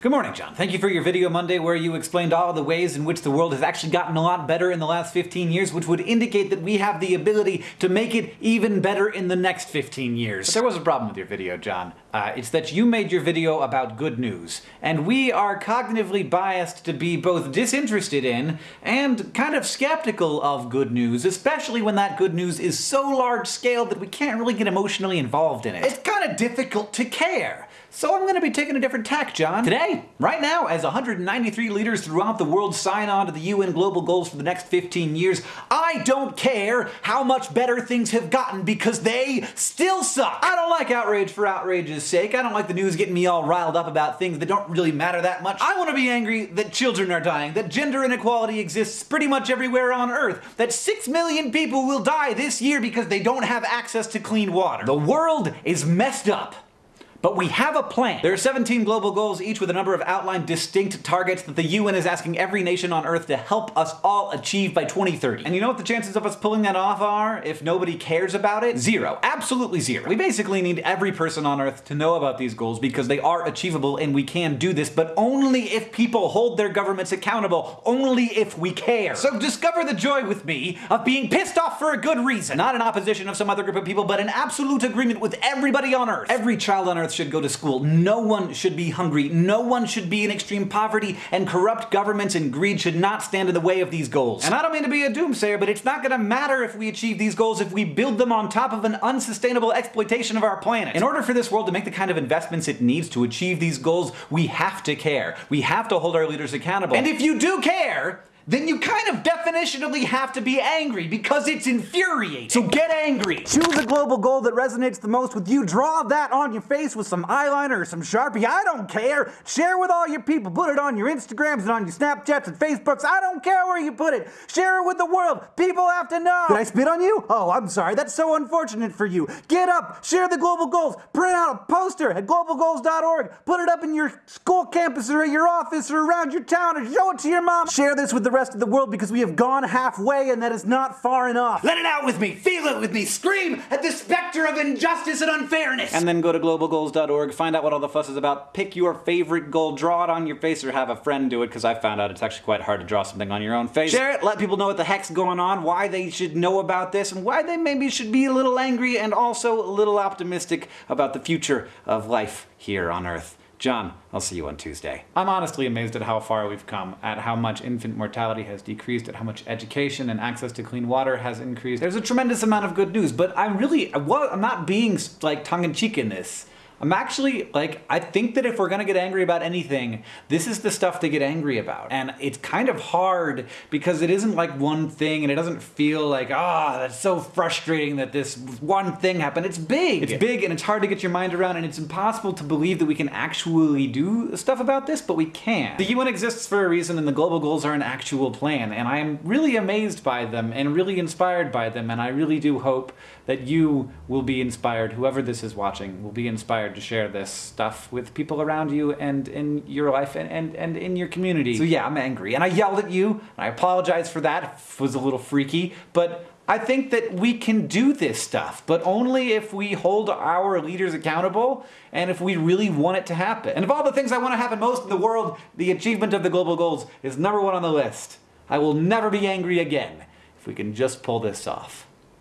Good morning, John. Thank you for your video Monday where you explained all the ways in which the world has actually gotten a lot better in the last 15 years, which would indicate that we have the ability to make it even better in the next 15 years. But there was a problem with your video, John. Uh, it's that you made your video about good news, and we are cognitively biased to be both disinterested in and kind of skeptical of good news, especially when that good news is so large scale that we can't really get emotionally involved in it. It's kind of difficult to care. So I'm going to be taking a different tack, John. Today, right now, as 193 leaders throughout the world sign on to the UN global goals for the next 15 years, I don't care how much better things have gotten because they still suck. I don't like outrage for outrage's sake. I don't like the news getting me all riled up about things that don't really matter that much. I want to be angry that children are dying, that gender inequality exists pretty much everywhere on Earth, that 6 million people will die this year because they don't have access to clean water. The world is messed up. But we have a plan. There are 17 global goals, each with a number of outlined distinct targets that the UN is asking every nation on Earth to help us all achieve by 2030. And you know what the chances of us pulling that off are if nobody cares about it? Zero. Absolutely zero. We basically need every person on Earth to know about these goals because they are achievable and we can do this, but only if people hold their governments accountable, only if we care. So discover the joy with me of being pissed off for a good reason. Not in opposition of some other group of people, but in absolute agreement with everybody on Earth. Every child on Earth Earth should go to school. No one should be hungry. No one should be in extreme poverty, and corrupt governments and greed should not stand in the way of these goals. And I don't mean to be a doomsayer, but it's not gonna matter if we achieve these goals if we build them on top of an unsustainable exploitation of our planet. In order for this world to make the kind of investments it needs to achieve these goals, we have to care. We have to hold our leaders accountable. And if you do care, then you kind of definitionally have to be angry because it's infuriating. So get angry. Choose a global goal that resonates the most with you. Draw that on your face with some eyeliner or some Sharpie. I don't care. Share with all your people. Put it on your Instagrams and on your Snapchats and Facebooks. I don't care where you put it. Share it with the world. People have to know. Did I spit on you? Oh, I'm sorry. That's so unfortunate for you. Get up. Share the global goals. Print out a poster at globalgoals.org. Put it up in your school campus or at your office or around your town or show it to your mom. Share this with the rest of the world because we have gone halfway and that is not far enough. Let it out with me, feel it with me, scream at the specter of injustice and unfairness. And then go to globalgoals.org, find out what all the fuss is about, pick your favorite goal, draw it on your face or have a friend do it because I found out it's actually quite hard to draw something on your own face. Share it, let people know what the heck's going on, why they should know about this, and why they maybe should be a little angry and also a little optimistic about the future of life here on Earth. John, I'll see you on Tuesday. I'm honestly amazed at how far we've come, at how much infant mortality has decreased, at how much education and access to clean water has increased. There's a tremendous amount of good news, but I'm really, I'm not being like tongue-in-cheek in this. I'm actually, like, I think that if we're gonna get angry about anything, this is the stuff to get angry about. And it's kind of hard because it isn't like one thing and it doesn't feel like, ah, oh, that's so frustrating that this one thing happened. It's big. It's big and it's hard to get your mind around and it's impossible to believe that we can actually do stuff about this, but we can. The UN exists for a reason and the global goals are an actual plan and I am really amazed by them and really inspired by them and I really do hope that you will be inspired, whoever this is watching, will be inspired inspired to share this stuff with people around you and in your life and, and, and in your community. So yeah, I'm angry. And I yelled at you, and I apologize for that. It was a little freaky, but I think that we can do this stuff, but only if we hold our leaders accountable and if we really want it to happen. And of all the things I want to happen most in the world, the achievement of the global goals is number one on the list. I will never be angry again if we can just pull this off.